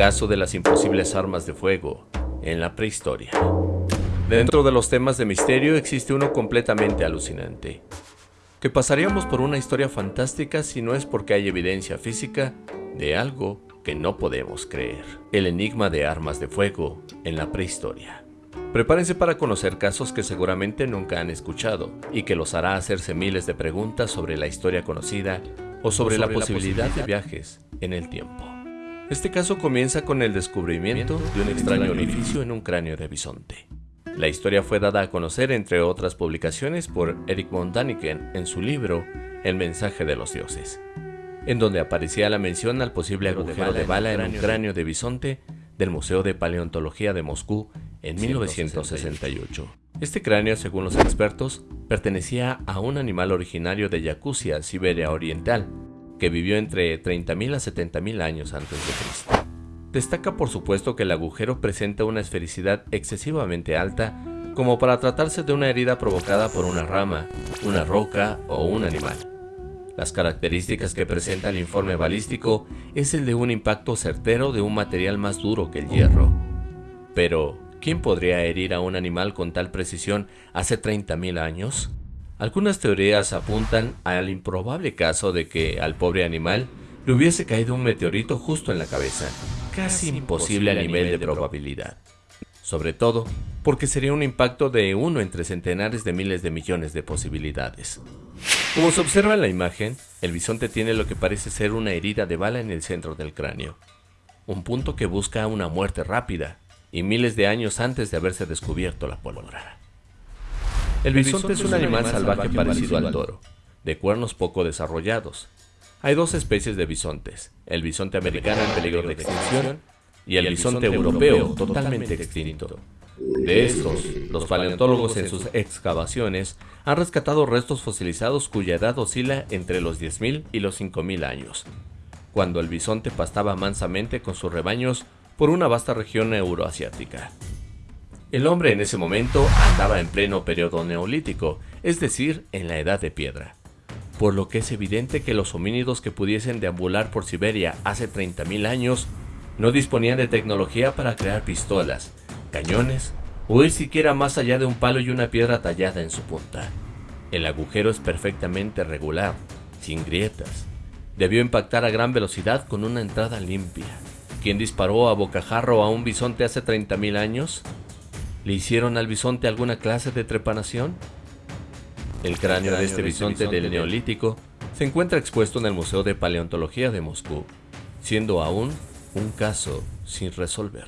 caso de las imposibles armas de fuego en la prehistoria. Dentro de los temas de misterio existe uno completamente alucinante, que pasaríamos por una historia fantástica si no es porque hay evidencia física de algo que no podemos creer. El enigma de armas de fuego en la prehistoria. Prepárense para conocer casos que seguramente nunca han escuchado y que los hará hacerse miles de preguntas sobre la historia conocida o sobre, la, posibilidad de viajes en el tiempo. Este caso comienza con el descubrimiento de un extraño orificio en un cráneo de bisonte. La historia fue dada a conocer, entre otras publicaciones, por Eric von Daniken en su libro El mensaje de los dioses, en donde aparecía la mención al posible agujero de bala en un cráneo de bisonte del Museo de Paleontología de Moscú en 1968. Este cráneo, según los expertos, pertenecía a un animal originario de Yakutia, Siberia Oriental, que vivió entre 30.000 a 70.000 años antes de Cristo. Destaca por supuesto que el agujero presenta una esfericidad excesivamente alta como para tratarse de una herida provocada por una rama, una roca o un animal. Las características que presenta el informe balístico es el de un impacto certero de un material más duro que el hierro. Pero, ¿quién podría herir a un animal con tal precisión hace 30.000 años? Algunas teorías apuntan al improbable caso de que al pobre animal le hubiese caído un meteorito justo en la cabeza, casi imposible a nivel de probabilidad. Sobre todo porque sería un impacto de uno entre centenares de miles de millones de posibilidades. Como se observa en la imagen, el bisonte tiene lo que parece ser una herida de bala en el centro del cráneo, un punto que busca una muerte rápida y miles de años antes de haberse descubierto la pólvora. El bisonte es un animal salvaje parecido al toro, de cuernos poco desarrollados, hay dos especies de bisontes, el bisonte americano en peligro de extinción y el bisonte europeo totalmente extinto. De estos, los paleontólogos en sus excavaciones han rescatado restos fosilizados cuya edad oscila entre los 10.000 y los 5.000 años, cuando el bisonte pastaba mansamente con sus rebaños por una vasta región euroasiática. El hombre en ese momento andaba en pleno periodo neolítico, es decir, en la edad de piedra por lo que es evidente que los homínidos que pudiesen deambular por Siberia hace 30.000 años no disponían de tecnología para crear pistolas, cañones o ir siquiera más allá de un palo y una piedra tallada en su punta. El agujero es perfectamente regular, sin grietas. Debió impactar a gran velocidad con una entrada limpia. ¿Quién disparó a bocajarro a un bisonte hace 30.000 años? ¿Le hicieron al bisonte alguna clase de trepanación? El cráneo de este bisonte del Neolítico se encuentra expuesto en el Museo de Paleontología de Moscú, siendo aún un caso sin resolver.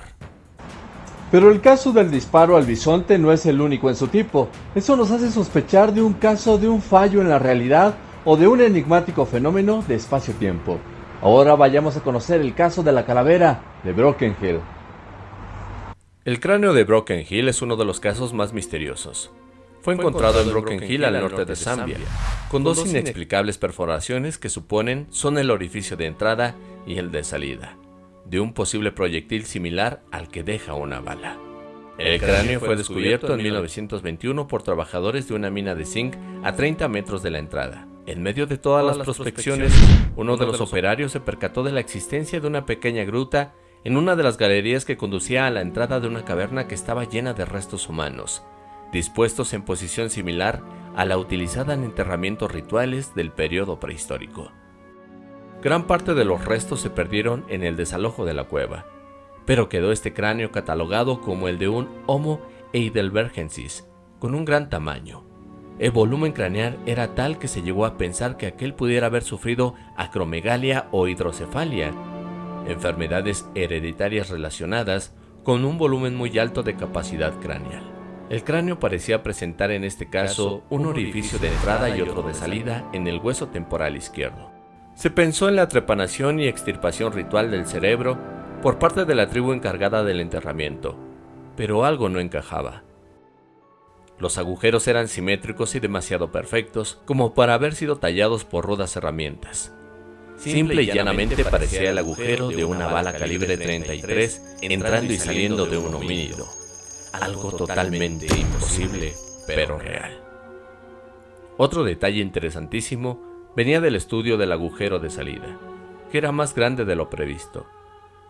Pero el caso del disparo al bisonte no es el único en su tipo. Eso nos hace sospechar de un caso de un fallo en la realidad o de un enigmático fenómeno de espacio-tiempo. Ahora vayamos a conocer el caso de la calavera de Broken Hill. El cráneo de Broken Hill es uno de los casos más misteriosos. Fue encontrado en Broken Hill al norte de Zambia, con dos inexplicables perforaciones que suponen son el orificio de entrada y el de salida, de un posible proyectil similar al que deja una bala. El cráneo fue descubierto en 1921 por trabajadores de una mina de zinc a 30 metros de la entrada. En medio de todas las prospecciones, uno de los operarios se percató de la existencia de una pequeña gruta en una de las galerías que conducía a la entrada de una caverna que estaba llena de restos humanos, dispuestos en posición similar a la utilizada en enterramientos rituales del periodo prehistórico. Gran parte de los restos se perdieron en el desalojo de la cueva, pero quedó este cráneo catalogado como el de un Homo heidelbergensis, con un gran tamaño. El volumen craneal era tal que se llegó a pensar que aquel pudiera haber sufrido acromegalia o hidrocefalia, enfermedades hereditarias relacionadas con un volumen muy alto de capacidad craneal. El cráneo parecía presentar en este caso un orificio de entrada y otro de salida en el hueso temporal izquierdo. Se pensó en la trepanación y extirpación ritual del cerebro por parte de la tribu encargada del enterramiento, pero algo no encajaba. Los agujeros eran simétricos y demasiado perfectos como para haber sido tallados por rudas herramientas. Simple y llanamente parecía el agujero de una bala calibre 33 entrando y saliendo de un homínido algo totalmente imposible, pero real. Otro detalle interesantísimo venía del estudio del agujero de salida, que era más grande de lo previsto.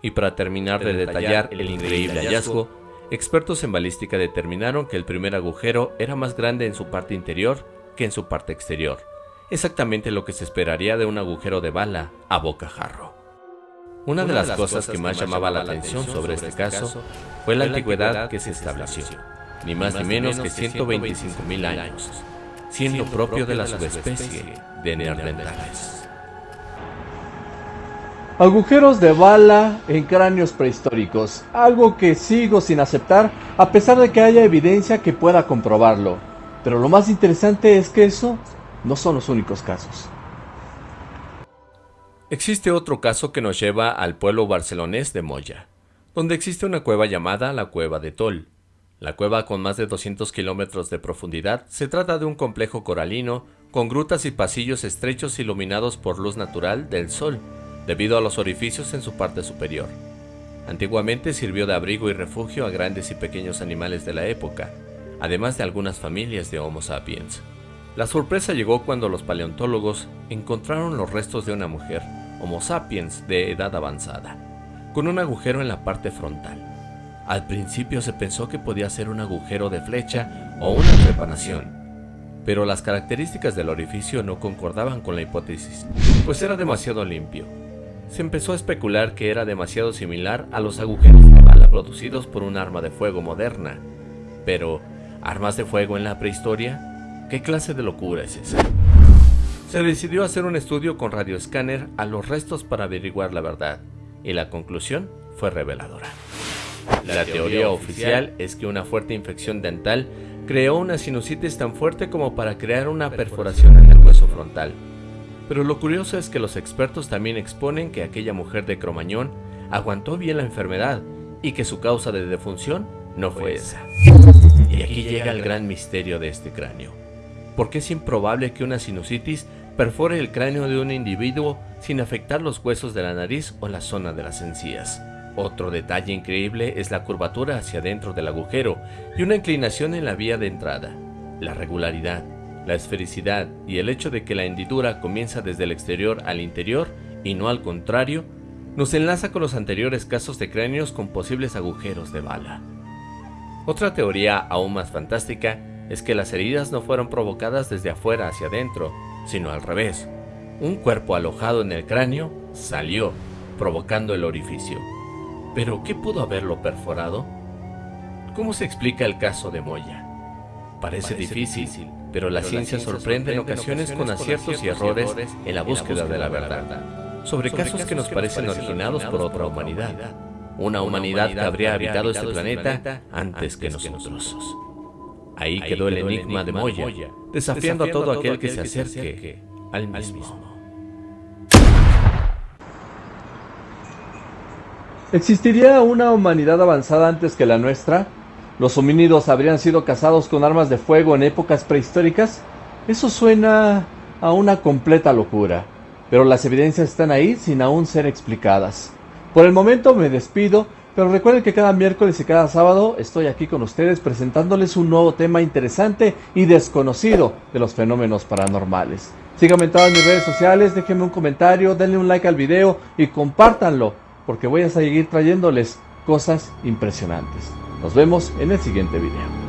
Y para terminar de detallar el increíble hallazgo, expertos en balística determinaron que el primer agujero era más grande en su parte interior que en su parte exterior, exactamente lo que se esperaría de un agujero de bala a bocajarro. Una de las cosas que más llamaba la atención sobre este caso fue la antigüedad que se estableció, ni más ni menos que 125.000 años, siendo propio de la subespecie de neandertales. Agujeros de bala en cráneos prehistóricos, algo que sigo sin aceptar a pesar de que haya evidencia que pueda comprobarlo. Pero lo más interesante es que eso no son los únicos casos. Existe otro caso que nos lleva al pueblo barcelonés de Moya, donde existe una cueva llamada la Cueva de Tol. La cueva con más de 200 kilómetros de profundidad se trata de un complejo coralino con grutas y pasillos estrechos iluminados por luz natural del sol, debido a los orificios en su parte superior. Antiguamente sirvió de abrigo y refugio a grandes y pequeños animales de la época, además de algunas familias de Homo sapiens. La sorpresa llegó cuando los paleontólogos encontraron los restos de una mujer, Homo sapiens de edad avanzada, con un agujero en la parte frontal. Al principio se pensó que podía ser un agujero de flecha o una preparación, pero las características del orificio no concordaban con la hipótesis, pues era demasiado limpio, se empezó a especular que era demasiado similar a los agujeros de bala producidos por un arma de fuego moderna. Pero, ¿armas de fuego en la prehistoria? ¿Qué clase de locura es esa? Se decidió hacer un estudio con radioescáner a los restos para averiguar la verdad, y la conclusión fue reveladora. La teoría oficial es que una fuerte infección dental creó una sinusitis tan fuerte como para crear una perforación en el hueso frontal, pero lo curioso es que los expertos también exponen que aquella mujer de Cromañón aguantó bien la enfermedad y que su causa de defunción no fue esa. Y aquí llega el gran misterio de este cráneo. ¿Por qué es improbable que una sinusitis perfore el cráneo de un individuo sin afectar los huesos de la nariz o la zona de las encías? Otro detalle increíble es la curvatura hacia adentro del agujero y una inclinación en la vía de entrada. La regularidad, la esfericidad y el hecho de que la hendidura comienza desde el exterior al interior y no al contrario, nos enlaza con los anteriores casos de cráneos con posibles agujeros de bala. Otra teoría aún más fantástica es que las heridas no fueron provocadas desde afuera hacia adentro, sino al revés. Un cuerpo alojado en el cráneo salió, provocando el orificio. ¿Pero qué pudo haberlo perforado? ¿Cómo se explica el caso de Moya? Parece, difícil, pero la, ciencia, sorprende en ocasiones con aciertos y errores en la búsqueda de la verdad, sobre casos que nos parecen originados por otra humanidad, una humanidad que habría habitado este, este planeta antes que nosotros. Ahí quedó el enigma de Moya, desafiando a todo aquel que se acerque al mismo. ¿Existiría una humanidad avanzada antes que la nuestra? ¿Los homínidos habrían sido cazados con armas de fuego en épocas prehistóricas? Eso suena a una completa locura, pero las evidencias están ahí sin aún ser explicadas. Por el momento me despido, pero recuerden que cada miércoles y cada sábado estoy aquí con ustedes presentándoles un nuevo tema interesante y desconocido de los fenómenos paranormales. Síganme en todas mis redes sociales, déjenme un comentario, denle un like al video y compártanlo, porque voy a seguir trayéndoles cosas impresionantes. Nos vemos en el siguiente video.